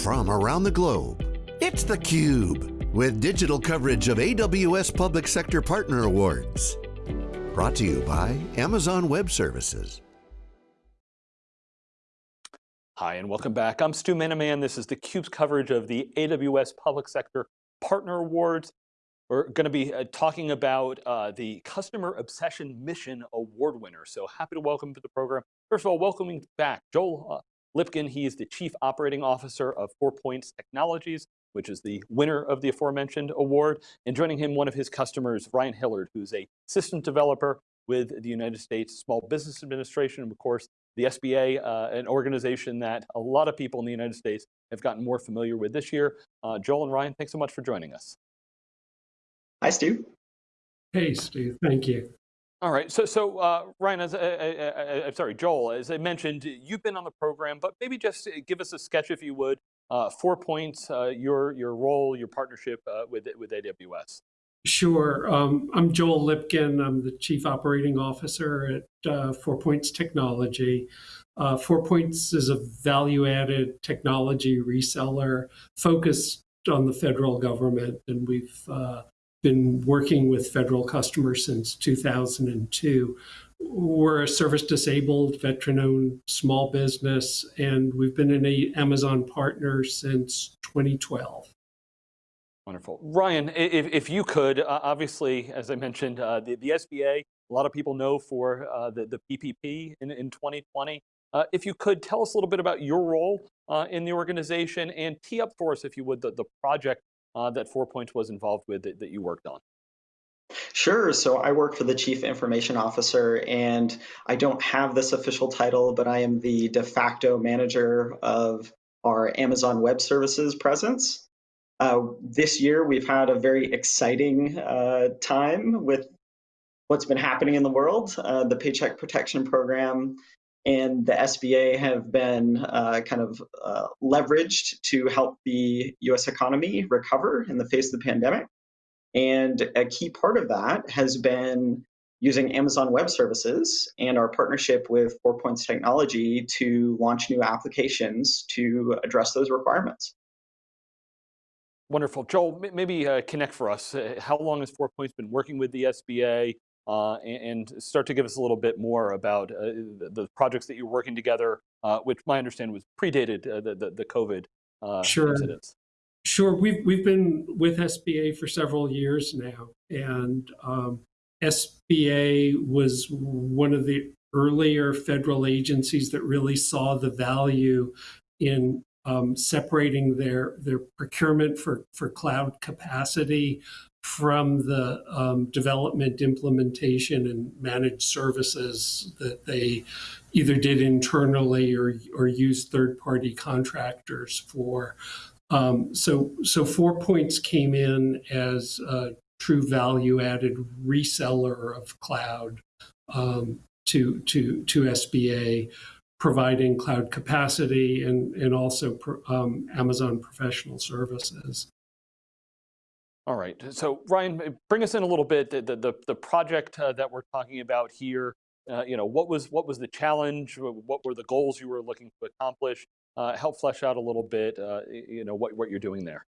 from around the globe. It's theCUBE, with digital coverage of AWS Public Sector Partner Awards. Brought to you by Amazon Web Services. Hi, and welcome back. I'm Stu Miniman. This is theCUBE's coverage of the AWS Public Sector Partner Awards. We're going to be uh, talking about uh, the Customer Obsession Mission Award winner. So happy to welcome to the program. First of all, welcoming back Joel uh, Lipkin. He is the Chief Operating Officer of Four Points Technologies, which is the winner of the aforementioned award. And joining him, one of his customers, Ryan Hillard, who's a system developer with the United States Small Business Administration, and of course, the SBA, uh, an organization that a lot of people in the United States have gotten more familiar with this year. Uh, Joel and Ryan, thanks so much for joining us. Hi, Stu. Hey, Stu. Thank you. All right. So, so uh, Ryan, as I, am sorry, Joel, as I mentioned, you've been on the program, but maybe just give us a sketch, if you would, uh, four points, uh, your your role, your partnership uh, with with AWS. Sure. Um, I'm Joel Lipkin. I'm the Chief Operating Officer at uh, Four Points Technology. Uh, Four Points is a value-added technology reseller focused on the federal government, and we've been working with federal customers since 2002. We're a service disabled, veteran owned small business, and we've been an Amazon partner since 2012. Wonderful. Ryan, if, if you could, uh, obviously, as I mentioned, uh, the, the SBA, a lot of people know for uh, the, the PPP in, in 2020. Uh, if you could tell us a little bit about your role uh, in the organization and tee up for us, if you would, the, the project uh, that Four Points was involved with that, that you worked on? Sure. So I work for the Chief Information Officer, and I don't have this official title, but I am the de facto manager of our Amazon Web Services presence. Uh, this year, we've had a very exciting uh, time with what's been happening in the world. Uh, the Paycheck Protection Program and the SBA have been uh, kind of uh, leveraged to help the US economy recover in the face of the pandemic. And a key part of that has been using Amazon Web Services and our partnership with Four Points Technology to launch new applications to address those requirements. Wonderful. Joel, maybe uh, connect for us. Uh, how long has Four Points been working with the SBA? Uh, and, start to give us a little bit more about uh, the, projects that you're working together, uh, which my understanding was predated uh, the, the, the, COVID uh, sure. incidents. Sure, we've, we've been with SBA for several years now, and um, SBA was one of the earlier federal agencies that really saw the value in um, separating their their procurement for for cloud capacity from the um, development, implementation, and managed services that they either did internally or, or used third-party contractors for. Um, so, so Four Points came in as a true value-added reseller of cloud um, to to to SBA, providing cloud capacity and and also um, Amazon professional services. All right, so Ryan, bring us in a little bit, the, the, the project uh, that we're talking about here, uh, you know, what was, what was the challenge? What were the goals you were looking to accomplish? Uh, help flesh out a little bit, uh, you know, what, what you're doing there.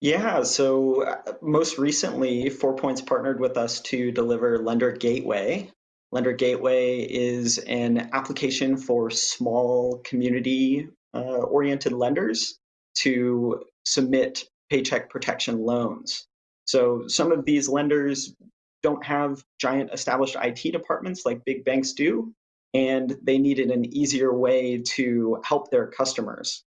Yeah, so uh, most recently, Four Points partnered with us to deliver Lender Gateway. Lender Gateway is an application for small community uh, oriented lenders to submit paycheck protection loans. So some of these lenders don't have giant established IT departments like big banks do, and they needed an easier way to help their customers.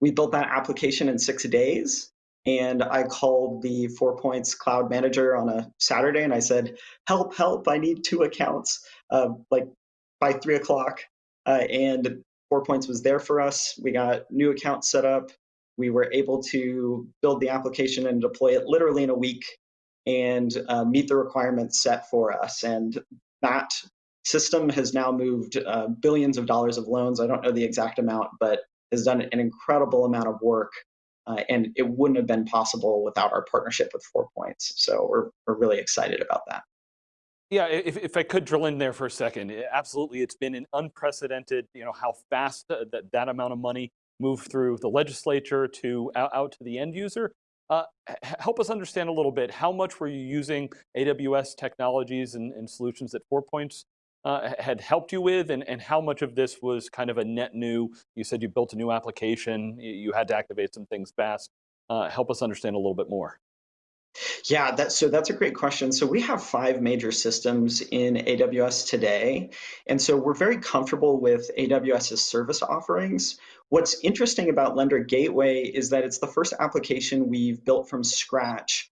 We built that application in six days, and I called the Four Points Cloud Manager on a Saturday, and I said, "Help! Help! I need two accounts." Uh, like by three o'clock, uh, and Four Points was there for us. We got new accounts set up we were able to build the application and deploy it literally in a week and uh, meet the requirements set for us. And that system has now moved uh, billions of dollars of loans. I don't know the exact amount, but has done an incredible amount of work. Uh, and it wouldn't have been possible without our partnership with Four Points. So we're, we're really excited about that. Yeah, if, if I could drill in there for a second, absolutely, it's been an unprecedented, you know, how fast that, that amount of money move through the legislature to out, out to the end user. Uh, help us understand a little bit, how much were you using AWS technologies and, and solutions that Four Points uh, had helped you with, and, and how much of this was kind of a net new, you said you built a new application, you had to activate some things fast. Uh, help us understand a little bit more. Yeah, that, so that's a great question. So we have five major systems in AWS today. And so we're very comfortable with AWS's service offerings. What's interesting about Lender Gateway is that it's the first application we've built from scratch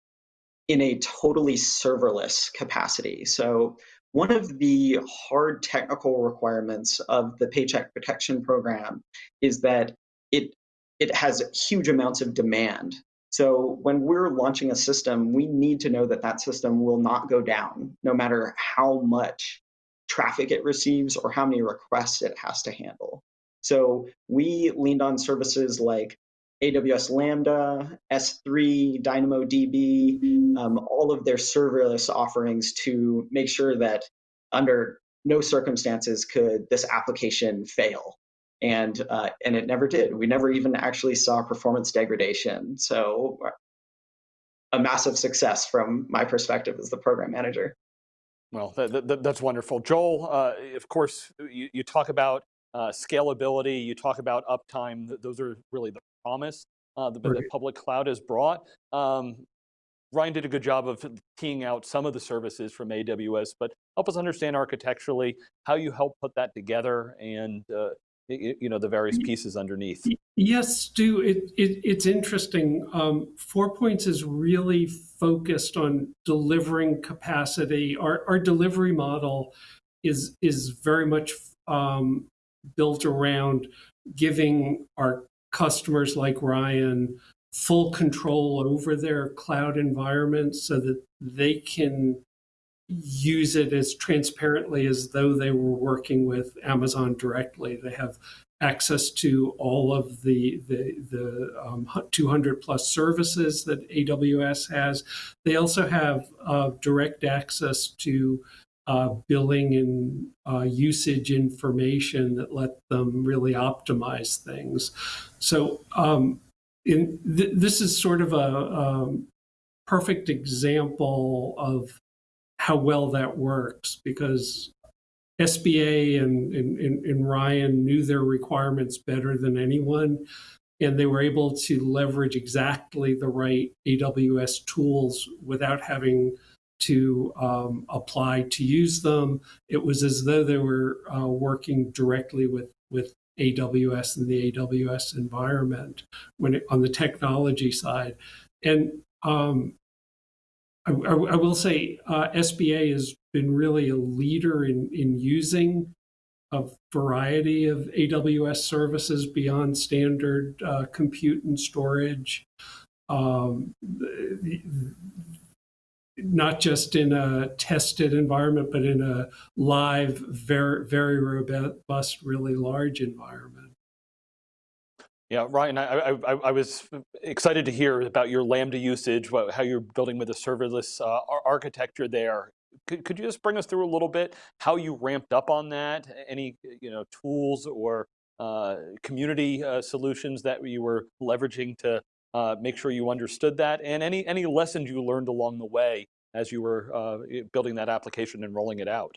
in a totally serverless capacity. So one of the hard technical requirements of the Paycheck Protection Program is that it it has huge amounts of demand. So when we're launching a system, we need to know that that system will not go down, no matter how much traffic it receives or how many requests it has to handle. So we leaned on services like AWS Lambda, S3, DynamoDB, um, all of their serverless offerings to make sure that under no circumstances could this application fail. And, uh, and it never did. We never even actually saw performance degradation. So a massive success from my perspective as the program manager. Well, that, that, that's wonderful. Joel, uh, of course, you, you talk about uh, scalability, you talk about uptime, those are really the promise uh, the, right. the, public cloud has brought. Um, Ryan did a good job of teeing out some of the services from AWS, but help us understand architecturally how you help put that together and uh, you know the various pieces underneath. Yes, Stu, it, it, it's interesting. Um, Four Points is really focused on delivering capacity. Our, our delivery model is, is very much um, built around giving our customers like Ryan full control over their cloud environment so that they can use it as transparently as though they were working with Amazon directly. They have access to all of the the, the um, 200 plus services that AWS has. They also have uh, direct access to uh, billing and uh, usage information that let them really optimize things. So um, in th this is sort of a, a um, perfect example of how well that works because SBA and, and, and, Ryan knew their requirements better than anyone, and they were able to leverage exactly the right AWS tools without having to um, apply to use them. It was as though they were uh, working directly with, with AWS and the AWS environment when it, on the technology side. And um, I, I, will say uh, SBA has been really a leader in, in using a variety of AWS services beyond standard uh, compute and storage. Um, not just in a tested environment, but in a live, very, very robust, really large environment. Yeah, Ryan, I, I, I, was excited to hear about your Lambda usage, how you're building with a serverless uh, architecture there. Could, could you just bring us through a little bit how you ramped up on that? Any you know tools or uh, community uh, solutions that you were leveraging to uh, make sure you understood that, and any, any lessons you learned along the way as you were uh, building that application and rolling it out?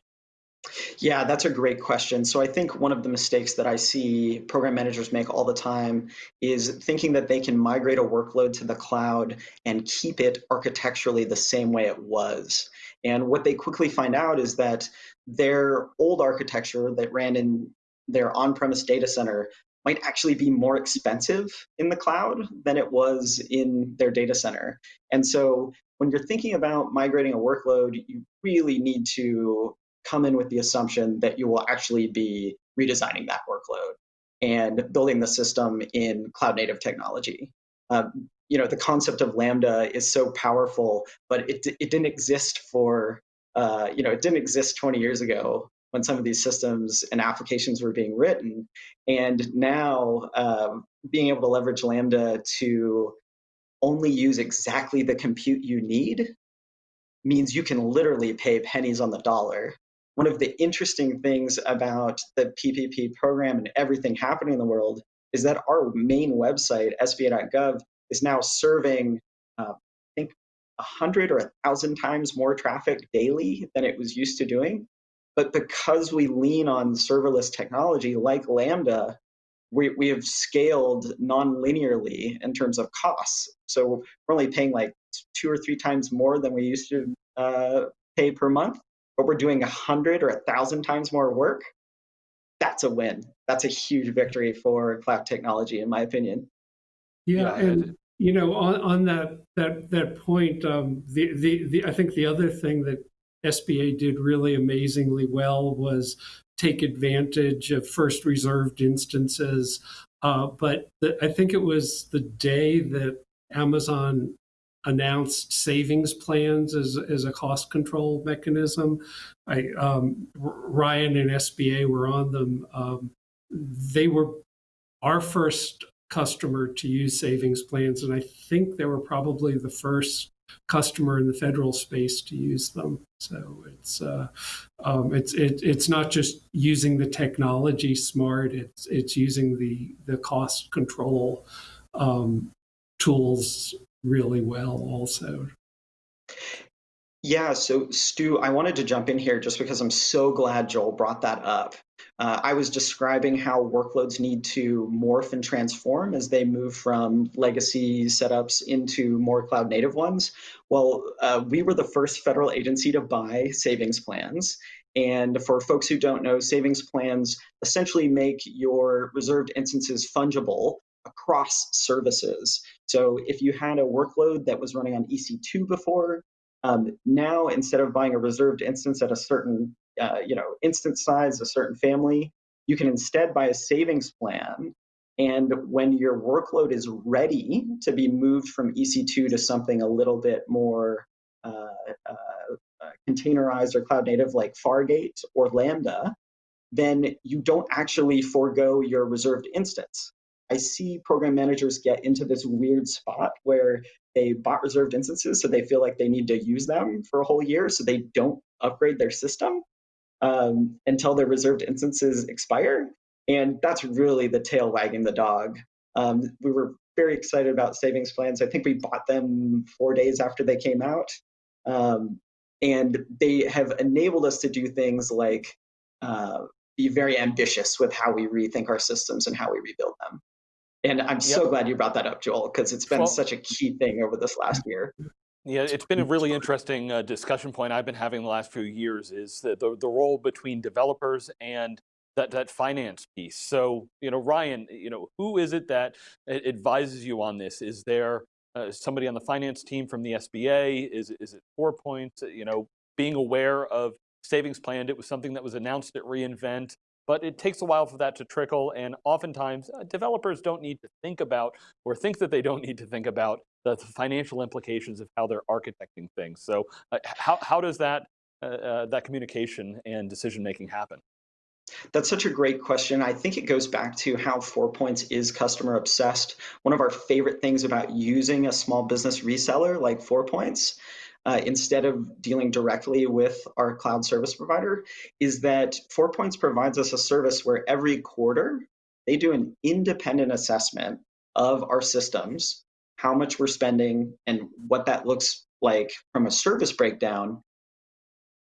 Yeah, that's a great question. So I think one of the mistakes that I see program managers make all the time is thinking that they can migrate a workload to the cloud and keep it architecturally the same way it was. And what they quickly find out is that their old architecture that ran in their on-premise data center might actually be more expensive in the cloud than it was in their data center. And so when you're thinking about migrating a workload, you really need to come in with the assumption that you will actually be redesigning that workload and building the system in cloud native technology. Um, you know, the concept of Lambda is so powerful, but it, it didn't exist for, uh, you know, it didn't exist 20 years ago when some of these systems and applications were being written. And now um, being able to leverage Lambda to only use exactly the compute you need means you can literally pay pennies on the dollar. One of the interesting things about the PPP program and everything happening in the world is that our main website, sba.gov, is now serving, uh, I think, 100 or 1,000 times more traffic daily than it was used to doing. But because we lean on serverless technology like Lambda, we, we have scaled non-linearly in terms of costs. So we're only paying like two or three times more than we used to uh, pay per month, but we're doing a hundred or a thousand times more work. That's a win. That's a huge victory for cloud technology, in my opinion. Yeah, yeah and you know, on, on that that that point, um, the, the the I think the other thing that SBA did really amazingly well was take advantage of first reserved instances. Uh, but the, I think it was the day that Amazon announced savings plans as, as a cost control mechanism. I, um, Ryan and SBA were on them. Um, they were our first customer to use savings plans, and I think they were probably the first customer in the federal space to use them. So it's uh, um, it's it, it's not just using the technology smart. It's it's using the the cost control um, tools really well also. Yeah, so Stu, I wanted to jump in here just because I'm so glad Joel brought that up. Uh, I was describing how workloads need to morph and transform as they move from legacy setups into more cloud native ones. Well, uh, we were the first federal agency to buy savings plans. And for folks who don't know, savings plans essentially make your reserved instances fungible across services. So if you had a workload that was running on EC2 before, um, now instead of buying a reserved instance at a certain uh, you know instance size, a certain family, you can instead buy a savings plan. And when your workload is ready to be moved from EC2 to something a little bit more uh, uh, uh containerized or cloud native like Fargate or Lambda, then you don't actually forego your reserved instance. I see program managers get into this weird spot where they bought reserved instances, so they feel like they need to use them for a whole year, so they don't upgrade their system um, until their reserved instances expire. And that's really the tail wagging the dog. Um, we were very excited about savings plans. I think we bought them four days after they came out. Um, and they have enabled us to do things like uh, be very ambitious with how we rethink our systems and how we rebuild them. And I'm so glad you brought that up, Joel, because it's been well, such a key thing over this last year. Yeah, it's been a really interesting uh, discussion point I've been having the last few years is the, the, the role between developers and that, that finance piece. So, you know, Ryan, you know, who is it that advises you on this? Is there uh, somebody on the finance team from the SBA? Is, is it Four Points? You know, being aware of savings plan, it was something that was announced at reInvent but it takes a while for that to trickle. And oftentimes uh, developers don't need to think about or think that they don't need to think about the, financial implications of how they're architecting things. So uh, how, how does that, uh, uh, that communication and decision making happen? That's such a great question. I think it goes back to how Four Points is customer obsessed. One of our favorite things about using a small business reseller like Four Points uh, instead of dealing directly with our cloud service provider is that Four Points provides us a service where every quarter they do an independent assessment of our systems, how much we're spending, and what that looks like from a service breakdown.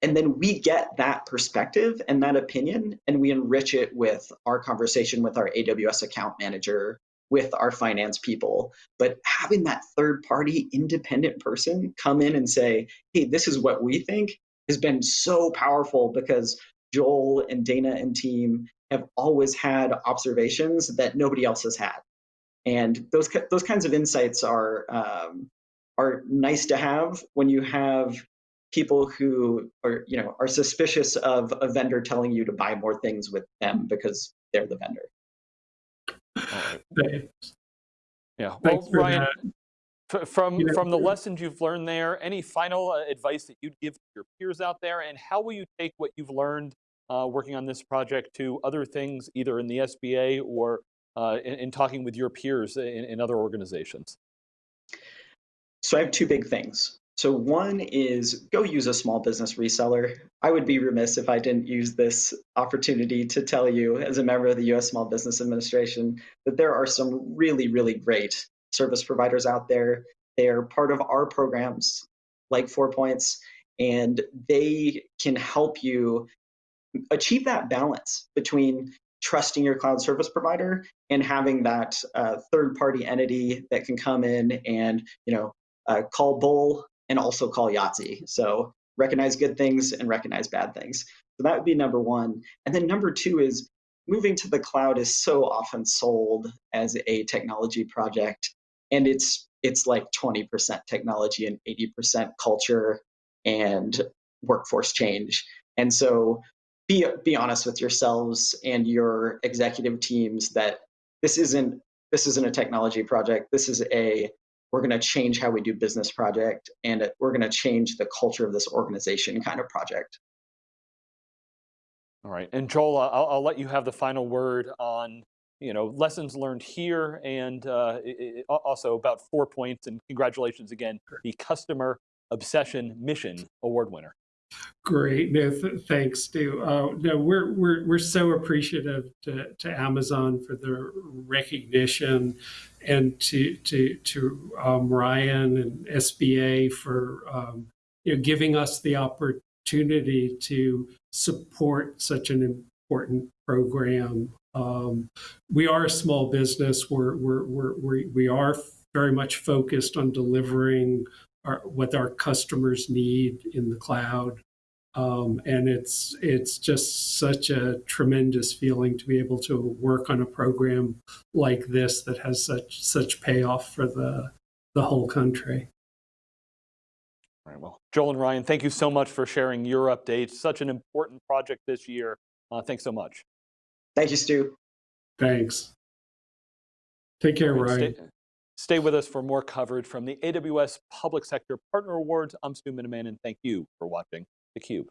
And then we get that perspective and that opinion, and we enrich it with our conversation with our AWS account manager, with our finance people. But having that third party independent person come in and say, hey, this is what we think has been so powerful because Joel and Dana and team have always had observations that nobody else has had. And those, those kinds of insights are, um, are nice to have when you have people who are, you know, are suspicious of a vendor telling you to buy more things with them because they're the vendor. Yeah. Well, Ryan, from you know, from the lessons you've learned there, any final uh, advice that you'd give to your peers out there, and how will you take what you've learned uh, working on this project to other things, either in the SBA or uh, in, in, talking with your peers in, in other organizations? So I have two big things. So one is go use a small business reseller. I would be remiss if I didn't use this opportunity to tell you, as a member of the US Small Business Administration, that there are some really, really great service providers out there. They are part of our programs like Four Points, and they can help you achieve that balance between trusting your cloud service provider and having that uh, third party entity that can come in and you know uh, call bull and also call Yahtzee. So recognize good things and recognize bad things. So that would be number one. And then number two is moving to the cloud is so often sold as a technology project, and it's it's like 20% technology and 80% culture and workforce change. And so be be honest with yourselves and your executive teams that this isn't this isn't a technology project. This is a we're going to change how we do business project and we're going to change the culture of this organization kind of project. All right, and Joel, I'll, I'll let you have the final word on you know lessons learned here and uh, it, also about four points and congratulations again, the Customer Obsession Mission Award winner. Great, no, th thanks, Stu. Uh, no, we're we're we're so appreciative to, to Amazon for the recognition, and to to to um, Ryan and SBA for um, you know giving us the opportunity to support such an important program. Um, we are a small business. We're we're we're, we're we are very much focused on delivering our, what our customers need in the cloud. Um, and it's it's just such a tremendous feeling to be able to work on a program like this that has such such payoff for the the whole country. All right, well, Joel and Ryan, thank you so much for sharing your updates. Such an important project this year. Uh, thanks so much. Thank you, Stu. Thanks. Take care, Ryan. Stay, with us for more coverage from the AWS Public Sector Partner Awards. I'm Stu Miniman, and thank you for watching theCUBE.